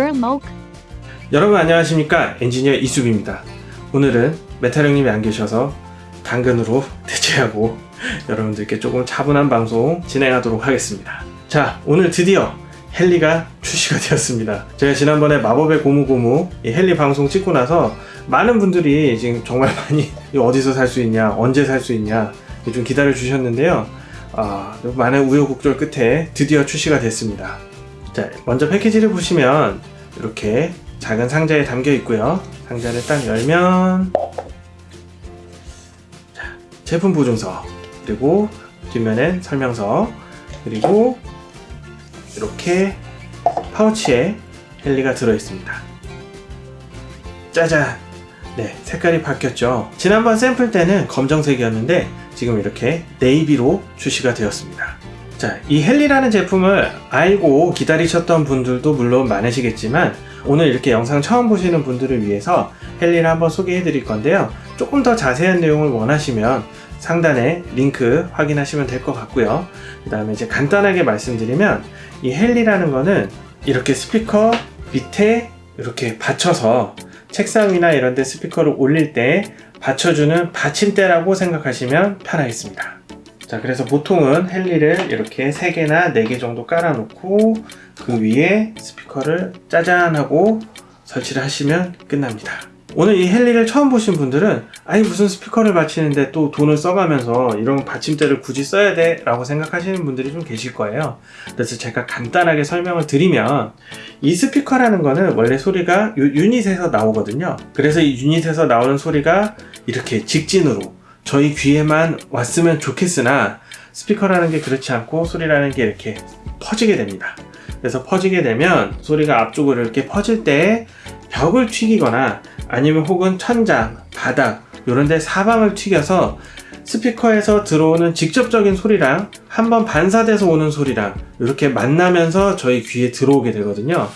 Burmok. 여러분 안녕하십니까? 엔지니어 이수빈입니다. 오늘은 메탈 형님이 안 계셔서 당근으로 대체하고 여러분들께 조금 차분한 방송 진행하도록 하겠습니다. 자 오늘 드디어 헬리가 출시가 되었습니다. 제가 지난번에 마법의 고무고무 이 헬리 방송 찍고 나서 많은 분들이 지금 정말 많이 어디서 살 수 있냐 언제 살 수 있냐 좀 기다려 주셨는데요. 아, 많은 우여곡절 끝에 드디어 출시가 됐습니다. 자 먼저 패키지를 보시면 이렇게 작은 상자에 담겨 있고요. 상자를 딱 열면 자, 제품 보증서 그리고 뒷면엔 설명서 그리고 이렇게 파우치에 헬리가 들어 있습니다. 짜잔! 네, 색깔이 바뀌었죠. 지난번 샘플 때는 검정색이었는데 지금 이렇게 네이비로 출시가 되었습니다. 자, 이 헬리라는 제품을 알고 기다리셨던 분들도 물론 많으시겠지만 오늘 이렇게 영상 처음 보시는 분들을 위해서 헬리를 한번 소개해 드릴 건데요. 조금 더 자세한 내용을 원하시면 상단에 링크 확인하시면 될 것 같고요. 그 다음에 이제 간단하게 말씀드리면 이 헬리라는 거는 이렇게 스피커 밑에 이렇게 받쳐서 책상 위나 이런 데 스피커를 올릴 때 받쳐주는 받침대라고 생각하시면 편하겠습니다. 자 그래서 보통은 헬리를 이렇게 3개나 4개 정도 깔아놓고 그 위에 스피커를 짜잔 하고 설치를 하시면 끝납니다. 오늘 이 헬리를 처음 보신 분들은 아니 무슨 스피커를 받치는데 또 돈을 써가면서 이런 받침대를 굳이 써야 돼? 라고 생각하시는 분들이 좀 계실 거예요. 그래서 제가 간단하게 설명을 드리면 이 스피커라는 거는 원래 소리가 이 유닛에서 나오거든요. 그래서 이 유닛에서 나오는 소리가 이렇게 직진으로 저희 귀에만 왔으면 좋겠으나 스피커라는 게 그렇지 않고 소리라는 게 이렇게 퍼지게 됩니다. 그래서 퍼지게 되면 소리가 앞쪽으로 이렇게 퍼질 때 벽을 튀기거나 아니면 혹은 천장, 바닥 이런 데 사방을 튀겨서 스피커에서 들어오는 직접적인 소리랑 한번 반사돼서 오는 소리랑 이렇게 만나면서 저희 귀에 들어오게 되거든요.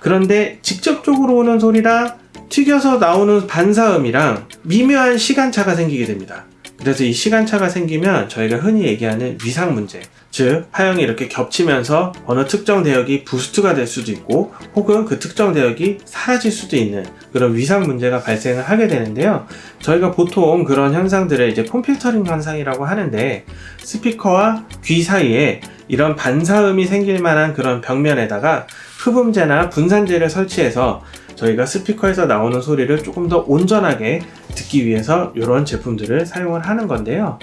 그런데 직접적으로 오는 소리랑 튀겨서 나오는 반사음이랑 미묘한 시간차가 생기게 됩니다. 그래서 이 시간차가 생기면 저희가 흔히 얘기하는 위상 문제 즉 파형이 이렇게 겹치면서 어느 특정 대역이 부스트가 될 수도 있고 혹은 그 특정 대역이 사라질 수도 있는 그런 위상 문제가 발생을 하게 되는데요. 저희가 보통 그런 현상들을 이제 폼필터링 현상이라고 하는데 스피커와 귀 사이에 이런 반사음이 생길 만한 그런 벽면에다가 흡음재나 분산재를 설치해서 저희가 스피커에서 나오는 소리를 조금 더 온전하게 듣기 위해서 이런 제품들을 사용을 하는 건데요.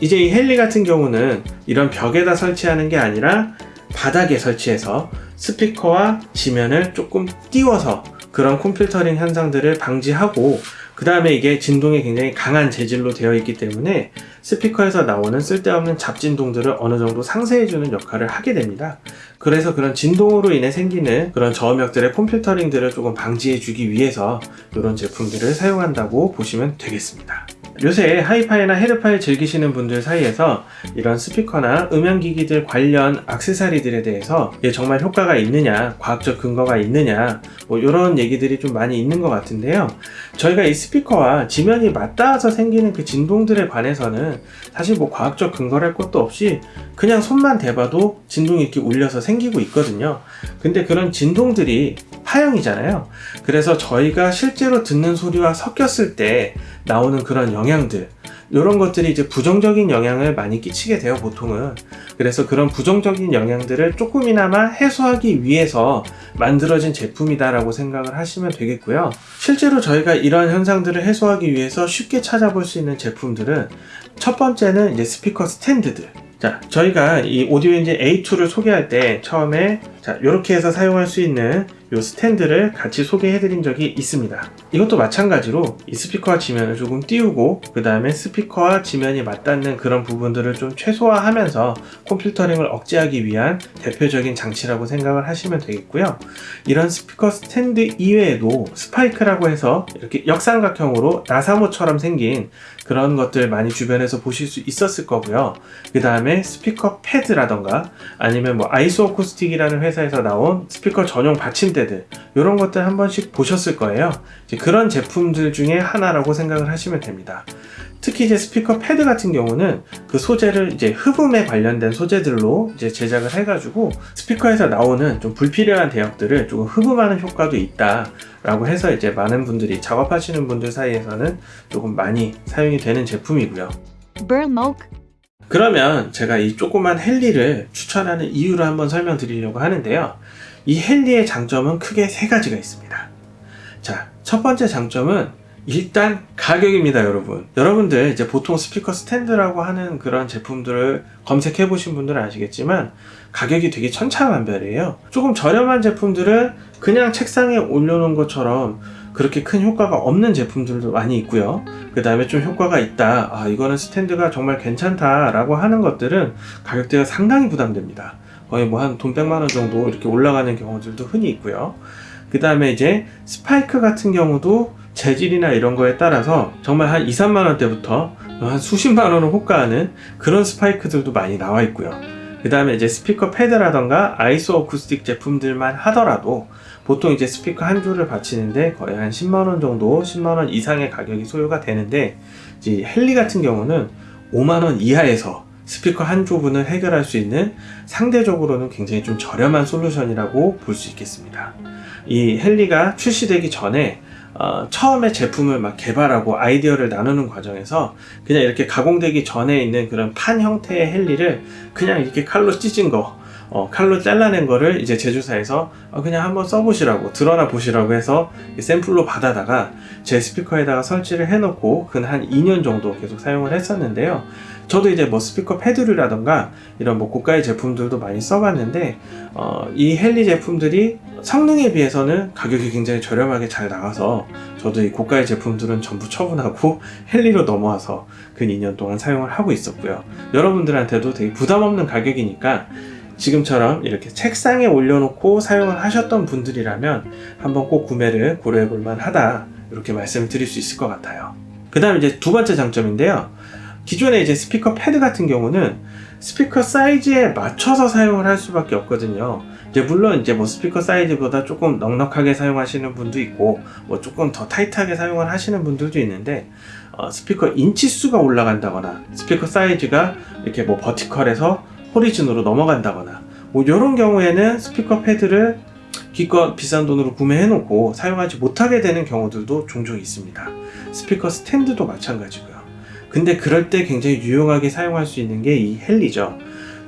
이제 이 헬리 같은 경우는 이런 벽에다 설치하는 게 아니라 바닥에 설치해서 스피커와 지면을 조금 띄워서 그런 콤필터링 현상들을 방지하고 그 다음에 이게 진동이 굉장히 강한 재질로 되어 있기 때문에 스피커에서 나오는 쓸데없는 잡진동들을 어느 정도 상쇄해주는 역할을 하게 됩니다. 그래서 그런 진동으로 인해 생기는 그런 저음역들의 콤필터링들을 조금 방지해주기 위해서 이런 제품들을 사용한다고 보시면 되겠습니다. 요새 하이파이나 헤드파이 즐기시는 분들 사이에서 이런 스피커나 음향기기들 관련 악세사리들에 대해서 이게 정말 효과가 있느냐 과학적 근거가 있느냐 뭐 이런 얘기들이 좀 많이 있는 것 같은데요. 저희가 이 스피커와 지면이 맞닿아서 생기는 그 진동들에 관해서는 사실 뭐 과학적 근거랄 것도 없이 그냥 손만 대봐도 진동이 이렇게 울려서 생기고 있거든요. 근데 그런 진동들이 파형이잖아요. 그래서 저희가 실제로 듣는 소리와 섞였을 때 나오는 그런 영향들 이런 것들이 이제 부정적인 영향을 많이 끼치게 돼요 보통은. 그래서 그런 부정적인 영향들을 조금이나마 해소하기 위해서 만들어진 제품이다 라고 생각을 하시면 되겠고요. 실제로 저희가 이런 현상들을 해소하기 위해서 쉽게 찾아볼 수 있는 제품들은 첫 번째는 이제 스피커 스탠드들. 자 저희가 이 오디오 엔진 A2를 소개할 때 처음에 자 이렇게 해서 사용할 수 있는 이 스탠드를 같이 소개해 드린 적이 있습니다. 이것도 마찬가지로 이 스피커와 지면을 조금 띄우고 그 다음에 스피커와 지면이 맞닿는 그런 부분들을 좀 최소화하면서 comb filtering을 억제하기 위한 대표적인 장치라고 생각을 하시면 되겠고요. 이런 스피커 스탠드 이외에도 스파이크라고 해서 이렇게 역삼각형으로 나사못처럼 생긴 그런 것들 많이 주변에서 보실 수 있었을 거고요. 그 다음에 스피커 패드라던가 아니면 뭐 아이소 어쿠스틱이라는 회사 에서 나온 스피커 전용 받침대들 이런 것들 한 번씩 보셨을 거예요. 그런 제품들 중에 하나라고 생각을 하시면 됩니다. 특히 이제 스피커 패드 같은 경우는 그 소재를 이제 흡음에 관련된 소재들로 이제 제작을 해가지고 스피커에서 나오는 좀 불필요한 대역들을 조금 흡음하는 효과도 있다 라고 해서 이제 많은 분들이 작업하시는 분들 사이에서는 조금 많이 사용이 되는 제품이고요. 그러면 제가 이 조그만 헬리를 추천하는 이유를 한번 설명드리려고 하는데요. 이 헬리의 장점은 크게 세 가지가 있습니다. 자, 첫 번째 장점은 일단 가격입니다, 여러분. 여러분들 이제 보통 스피커 스탠드라고 하는 그런 제품들을 검색해 보신 분들은 아시겠지만 가격이 되게 천차만별이에요. 조금 저렴한 제품들은 그냥 책상에 올려놓은 것처럼 그렇게 큰 효과가 없는 제품들도 많이 있고요. 그 다음에 좀 효과가 있다. 아, 이거는 스탠드가 정말 괜찮다 라고 하는 것들은 가격대가 상당히 부담됩니다. 거의 뭐 한 돈 100만 원 정도 이렇게 올라가는 경우들도 흔히 있고요. 그 다음에 이제 스파이크 같은 경우도 재질이나 이런 거에 따라서 정말 한 2, 3만 원대부터 한 수십만 원을 호가하는 그런 스파이크들도 많이 나와 있고요. 그 다음에 이제 스피커 패드라던가 아이소 어쿠스틱 제품들만 하더라도 보통 이제 스피커 한 조를 받치는데 거의 한 10만 원 정도, 10만 원 이상의 가격이 소요가 되는데 이제 헬리 같은 경우는 5만 원 이하에서 스피커 한 조분을 해결할 수 있는 상대적으로는 굉장히 좀 저렴한 솔루션이라고 볼 수 있겠습니다. 이 헬리가 출시되기 전에 어, 처음에 제품을 막 개발하고 아이디어를 나누는 과정에서 그냥 이렇게 가공되기 전에 있는 그런 판 형태의 헬리를 그냥 이렇게 칼로 찢은 거 어, 칼로 잘라낸 거를 이제 제조사에서 어, 그냥 한번 써보시라고 드러나 보시라고 해서 샘플로 받아다가 제 스피커에다가 설치를 해놓고 근 한 2년 정도 계속 사용을 했었는데요. 저도 이제 뭐 스피커 패드류라던가 이런 뭐 고가의 제품들도 많이 써봤는데 어, 이 헬리 제품들이 성능에 비해서는 가격이 굉장히 저렴하게 잘 나와서 저도 이 고가의 제품들은 전부 처분하고 헬리로 넘어와서 근 2년 동안 사용을 하고 있었고요. 여러분들한테도 되게 부담 없는 가격이니까 지금처럼 이렇게 책상에 올려놓고 사용을 하셨던 분들이라면 한번 꼭 구매를 고려해 볼 만하다 이렇게 말씀을 드릴 수 있을 것 같아요. 그 다음 이제 두 번째 장점인데요. 기존에 이제 스피커 패드 같은 경우는 스피커 사이즈에 맞춰서 사용을 할 수밖에 없거든요. 이제 물론 이제 뭐 스피커 사이즈보다 조금 넉넉하게 사용하시는 분도 있고 뭐 조금 더 타이트하게 사용을 하시는 분들도 있는데 어, 스피커 인치 수가 올라간다거나 스피커 사이즈가 이렇게 뭐 vertical에서 horizon으로 넘어간다거나 뭐 이런 경우에는 스피커 패드를 기껏 비싼 돈으로 구매해 놓고 사용하지 못하게 되는 경우들도 종종 있습니다. 스피커 스탠드도 마찬가지고요. 근데 그럴 때 굉장히 유용하게 사용할 수 있는 게 이 헬리죠.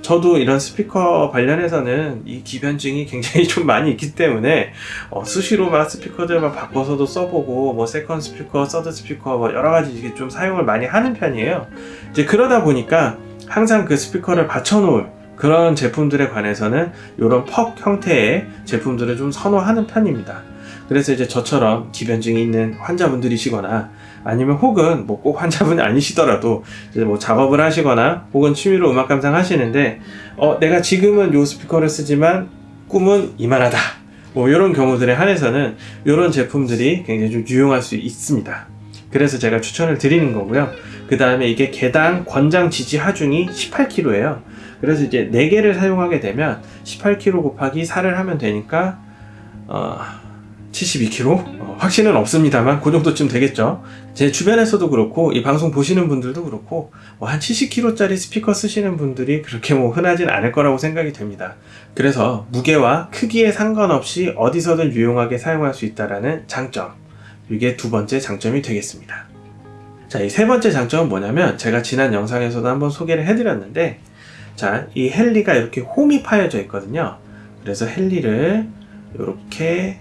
저도 이런 스피커 관련해서는 이 기변증이 굉장히 좀 많이 있기 때문에 어, 수시로 막 스피커들 막 바꿔서도 써보고 뭐 second 스피커, third 스피커 뭐 여러 가지 이게 좀 사용을 많이 하는 편이에요. 이제 그러다 보니까 항상 그 스피커를 받쳐놓을 그런 제품들에 관해서는 이런 puck 형태의 제품들을 좀 선호하는 편입니다. 그래서 이제 저처럼 기변증이 있는 환자분들이시거나 아니면 혹은 뭐 꼭 환자분이 아니시더라도 이제 뭐 작업을 하시거나 혹은 취미로 음악 감상 하시는데 어 내가 지금은 요 스피커를 쓰지만 꿈은 이만하다 뭐 이런 경우들에 한해서는 이런 제품들이 굉장히 좀 유용할 수 있습니다. 그래서 제가 추천을 드리는 거고요. 그 다음에 이게 개당 권장 지지 하중이 18kg예요. 그래서 이제 4개를 사용하게 되면 18kg 곱하기 4를 하면 되니까 어, 72kg? 어, 확신은 없습니다만 그 정도쯤 되겠죠. 제 주변에서도 그렇고 이 방송 보시는 분들도 그렇고 뭐 한 70kg짜리 스피커 쓰시는 분들이 그렇게 뭐 흔하진 않을 거라고 생각이 됩니다. 그래서 무게와 크기에 상관없이 어디서든 유용하게 사용할 수 있다라는 장점. 이게 두 번째 장점이 되겠습니다. 자, 이 세 번째 장점은 뭐냐면 제가 지난 영상에서도 한번 소개를 해드렸는데 자, 이 헬리가 이렇게 홈이 파여져 있거든요. 그래서 헬리를 이렇게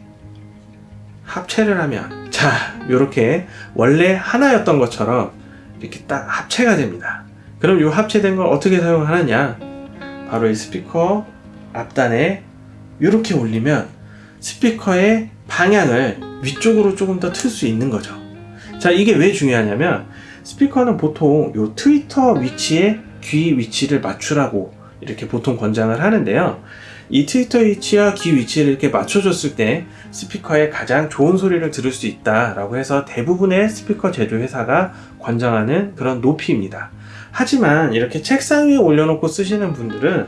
합체를 하면 자, 이렇게 원래 하나였던 것처럼 이렇게 딱 합체가 됩니다. 그럼 이 합체된 걸 어떻게 사용하느냐? 바로 이 스피커 앞단에 이렇게 올리면 스피커의 방향을 위쪽으로 조금 더 틀 수 있는 거죠. 자, 이게 왜 중요하냐면 스피커는 보통 요 트위터 위치에 귀 위치를 맞추라고 이렇게 보통 권장을 하는데요. 이 트위터 위치와 귀 위치를 이렇게 맞춰줬을 때 스피커에 가장 좋은 소리를 들을 수 있다 라고 해서 대부분의 스피커 제조 회사가 권장하는 그런 높이입니다. 하지만 이렇게 책상 위에 올려놓고 쓰시는 분들은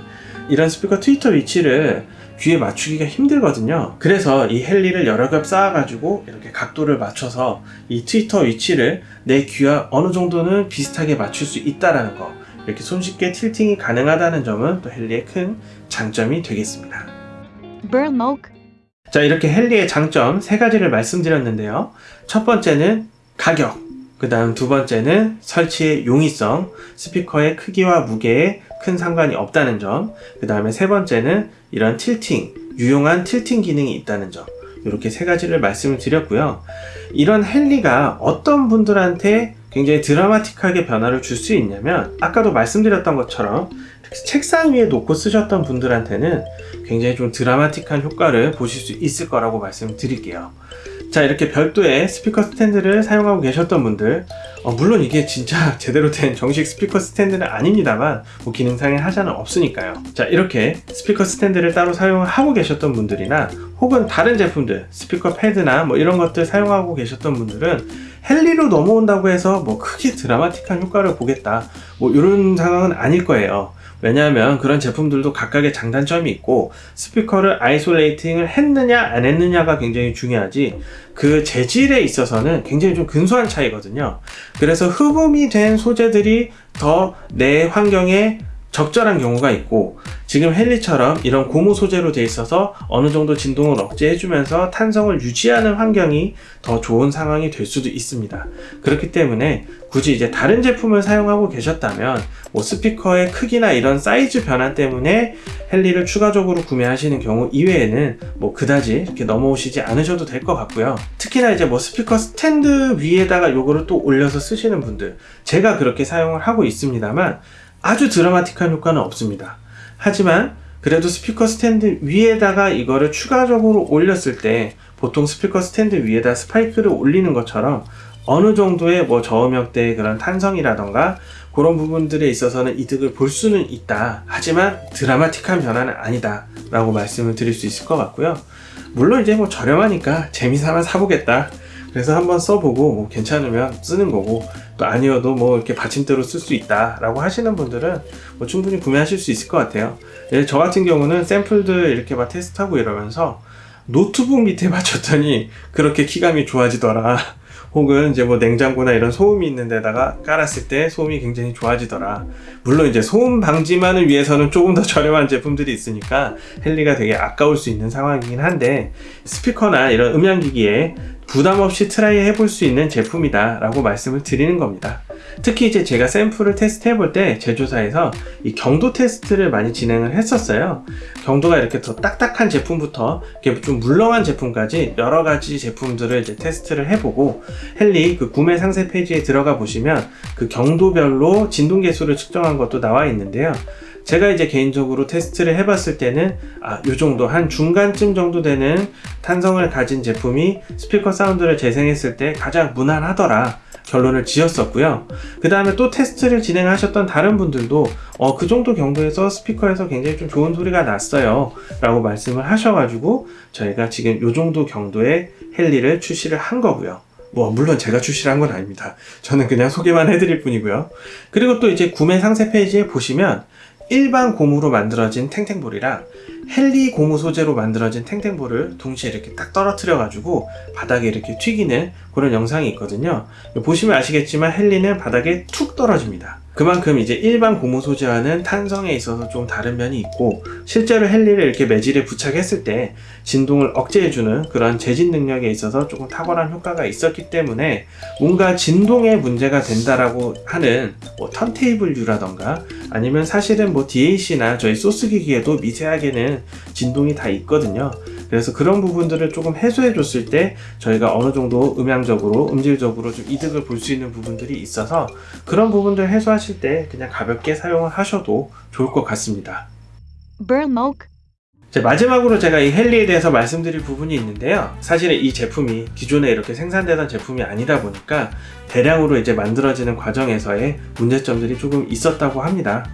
이런 스피커 트위터 위치를 귀에 맞추기가 힘들거든요. 그래서 이 헬리를 여러 겹 쌓아 가지고 이렇게 각도를 맞춰서 이 트위터 위치를 내 귀와 어느 정도는 비슷하게 맞출 수 있다라는 거. 이렇게 손쉽게 틸팅이 가능하다는 점은 또 헬리의 큰 장점이 되겠습니다. 자, 이렇게 헬리의 장점 세 가지를 말씀드렸는데요. 첫 번째는 가격. 그 다음 두 번째는 설치의 용이성, 스피커의 크기와 무게에 큰 상관이 없다는 점. 그 다음에 세 번째는 이런 틸팅, 유용한 틸팅 기능이 있다는 점. 이렇게 세 가지를 말씀을 드렸고요. 이런 헬리가 어떤 분들한테 굉장히 드라마틱하게 변화를 줄 수 있냐면, 아까도 말씀드렸던 것처럼 책상 위에 놓고 쓰셨던 분들한테는 굉장히 좀 드라마틱한 효과를 보실 수 있을 거라고 말씀드릴게요. 자, 이렇게 별도의 스피커 스탠드를 사용하고 계셨던 분들, 어, 물론 이게 진짜 제대로 된 정식 스피커 스탠드는 아닙니다만, 뭐 기능상의 하자는 없으니까요. 자, 이렇게 스피커 스탠드를 따로 사용하고 계셨던 분들이나, 혹은 다른 제품들, 스피커 패드나 뭐 이런 것들 사용하고 계셨던 분들은 헬리로 넘어온다고 해서 뭐 크게 드라마틱한 효과를 보겠다. 뭐 이런 상황은 아닐 거예요. 왜냐하면 그런 제품들도 각각의 장단점이 있고 스피커를 isolating을 했느냐 안 했느냐가 굉장히 중요하지 그 재질에 있어서는 굉장히 좀 근소한 차이거든요. 그래서 흡음이 된 소재들이 더 내 환경에 적절한 경우가 있고 지금 헬리처럼 이런 고무 소재로 돼 있어서 어느 정도 진동을 억제해주면서 탄성을 유지하는 환경이 더 좋은 상황이 될 수도 있습니다. 그렇기 때문에 굳이 이제 다른 제품을 사용하고 계셨다면 뭐 스피커의 크기나 이런 사이즈 변화 때문에 헬리를 추가적으로 구매하시는 경우 이외에는 뭐 그다지 이렇게 넘어오시지 않으셔도 될 것 같고요. 특히나 이제 뭐 스피커 스탠드 위에다가 요거를 또 올려서 쓰시는 분들 제가 그렇게 사용을 하고 있습니다만 아주 드라마틱한 효과는 없습니다. 하지만 그래도 스피커 스탠드 위에다가 이거를 추가적으로 올렸을 때 보통 스피커 스탠드 위에다 스파이크를 올리는 것처럼 어느 정도의 뭐 저음역대의 그런 탄성이라던가 그런 부분들에 있어서는 이득을 볼 수는 있다. 하지만 드라마틱한 변화는 아니다. 라고 말씀을 드릴 수 있을 것 같고요. 물론 이제 뭐 저렴하니까 재미삼아 사보겠다. 그래서 한번 써보고 뭐 괜찮으면 쓰는 거고 또 아니어도 뭐 이렇게 받침대로 쓸 수 있다 라고 하시는 분들은 뭐 충분히 구매하실 수 있을 것 같아요. 예, 저 같은 경우는 샘플들 이렇게 막 테스트하고 이러면서 노트북 밑에 맞췄더니 그렇게 키감이 좋아지더라. 혹은 이제 뭐 냉장고나 이런 소음이 있는 데다가 깔았을 때 소음이 굉장히 좋아지더라. 물론 이제 소음 방지만을 위해서는 조금 더 저렴한 제품들이 있으니까 헬리가 되게 아까울 수 있는 상황이긴 한데 스피커나 이런 음향기기에 부담 없이 try 해볼 수 있는 제품이다 라고 말씀을 드리는 겁니다. 특히 이제 제가 샘플을 테스트 해볼 때 제조사에서 이 경도 테스트를 많이 진행을 했었어요. 경도가 이렇게 더 딱딱한 제품부터 이렇게 좀 물렁한 제품까지 여러 가지 제품들을 이제 테스트를 해보고 헬리 그 구매 상세 페이지에 들어가 보시면 그 경도별로 진동 개수를 측정한 것도 나와 있는데요. 제가 이제 개인적으로 테스트를 해봤을 때는 아, 요 정도 한 중간쯤 정도 되는 탄성을 가진 제품이 스피커 사운드를 재생했을 때 가장 무난하더라. 결론을 지었었고요. 그 다음에 또 테스트를 진행하셨던 다른 분들도 어, 그 정도 경도에서 스피커에서 굉장히 좀 좋은 소리가 났어요. 라고 말씀을 하셔가지고 저희가 지금 요 정도 경도의 헬리를 출시를 한 거고요. 뭐 물론 제가 출시를 한 건 아닙니다. 저는 그냥 소개만 해드릴 뿐이고요. 그리고 또 이제 구매 상세 페이지에 보시면 일반 고무로 만들어진 탱탱볼이랑 헬리 고무 소재로 만들어진 탱탱볼을 동시에 이렇게 딱 떨어뜨려 가지고 바닥에 이렇게 튀기는 그런 영상이 있거든요. 보시면 아시겠지만 헬리는 바닥에 툭 떨어집니다. 그만큼 이제 일반 고무 소재와는 탄성에 있어서 좀 다른 면이 있고 실제로 헬리를 이렇게 매질에 부착했을 때 진동을 억제해주는 그런 재진 능력에 있어서 조금 탁월한 효과가 있었기 때문에 뭔가 진동에 문제가 된다라고 하는 뭐 턴테이블류라던가 아니면 사실은 뭐 DAC나 저희 소스 기기에도 미세하게는 진동이 다 있거든요. 그래서 그런 부분들을 조금 해소해 줬을 때 저희가 어느 정도 음향적으로 음질적으로 좀 이득을 볼 수 있는 부분들이 있어서 그런 부분들 해소하실 때 그냥 가볍게 사용을 하셔도 좋을 것 같습니다. 마지막으로 제가 이 헬리에 대해서 말씀드릴 부분이 있는데요. 사실은 이 제품이 기존에 이렇게 생산되던 제품이 아니다 보니까 대량으로 이제 만들어지는 과정에서의 문제점들이 조금 있었다고 합니다.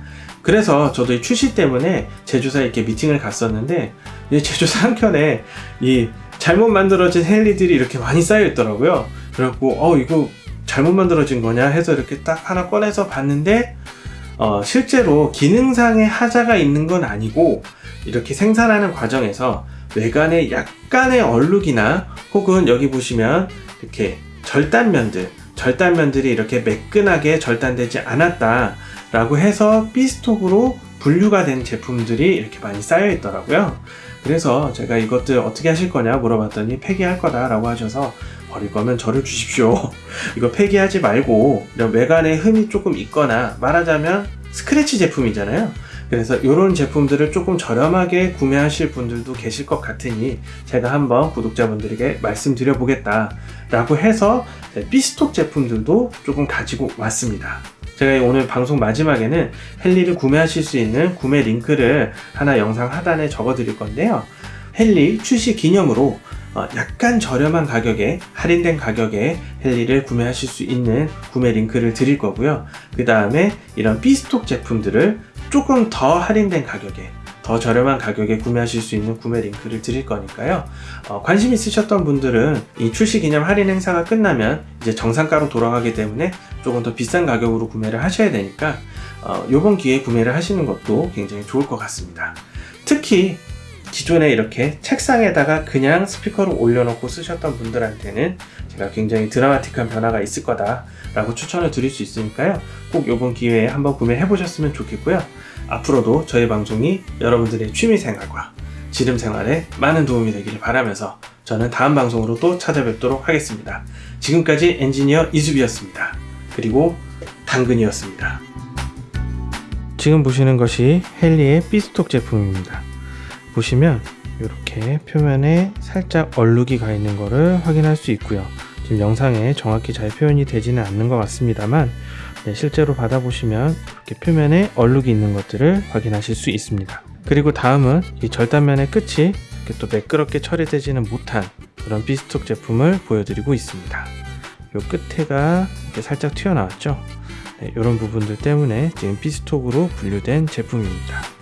그래서 저도 이 출시 때문에 제조사에 이렇게 미팅을 갔었는데 이 제조사 한켠에 이 잘못 만들어진 헬리들이 이렇게 많이 쌓여 있더라고요. 그래갖고 어 이거 잘못 만들어진 거냐 해서 이렇게 딱 하나 꺼내서 봤는데 어, 실제로 기능상의 하자가 있는 건 아니고 이렇게 생산하는 과정에서 외관에 약간의 얼룩이나 혹은 여기 보시면 이렇게 절단면들, 절단면들이 이렇게 매끈하게 절단되지 않았다 라고 해서 B스톡으로 분류가 된 제품들이 이렇게 많이 쌓여 있더라고요. 그래서 제가 이것들 어떻게 하실 거냐 물어봤더니 폐기할 거다 라고 하셔서 버릴 거면 저를 주십시오. 이거 폐기하지 말고 이런 외관에 흠이 조금 있거나 말하자면 스크래치 제품이잖아요. 그래서 이런 제품들을 조금 저렴하게 구매하실 분들도 계실 것 같으니 제가 한번 구독자분들에게 말씀드려 보겠다 라고 해서 B스톡 제품들도 조금 가지고 왔습니다. 제가 오늘 방송 마지막에는 헬리를 구매하실 수 있는 구매 링크를 하나 영상 하단에 적어 드릴 건데요. 헬리 출시 기념으로 어, 약간 저렴한 가격에 할인된 가격에 헬리를 구매하실 수 있는 구매 링크를 드릴 거고요. 그 다음에 이런 B스톡 제품들을 조금 더 할인된 가격에 더 저렴한 가격에 구매하실 수 있는 구매 링크를 드릴 거니까요. 어, 관심 있으셨던 분들은 이 출시 기념 할인 행사가 끝나면 이제 정상가로 돌아가기 때문에 조금 더 비싼 가격으로 구매를 하셔야 되니까 어, 이번 기회에 구매를 하시는 것도 굉장히 좋을 것 같습니다. 특히 기존에 이렇게 책상에다가 그냥 스피커를 올려놓고 쓰셨던 분들한테는 제가 굉장히 드라마틱한 변화가 있을 거다 라고 추천을 드릴 수 있으니까요. 꼭 이번 기회에 한번 구매해 보셨으면 좋겠고요. 앞으로도 저희 방송이 여러분들의 취미 생활과 지름 생활에 많은 도움이 되기를 바라면서 저는 다음 방송으로 또 찾아뵙도록 하겠습니다. 지금까지 엔지니어 이수비였습니다. 그리고 당근이었습니다. 지금 보시는 것이 헬리의 B스톡 제품입니다. 보시면 이렇게 표면에 살짝 얼룩이 가 있는 것을 확인할 수 있고요. 지금 영상에 정확히 잘 표현이 되지는 않는 것 같습니다만 네, 실제로 받아보시면 이렇게 표면에 얼룩이 있는 것들을 확인하실 수 있습니다. 그리고 다음은 이 절단면의 끝이 이렇게 또 매끄럽게 처리되지는 못한 그런 비스톡 제품을 보여드리고 있습니다. 요 끝에가 살짝 튀어나왔죠. 네, 이런 부분들 때문에 지금 비스톡으로 분류된 제품입니다.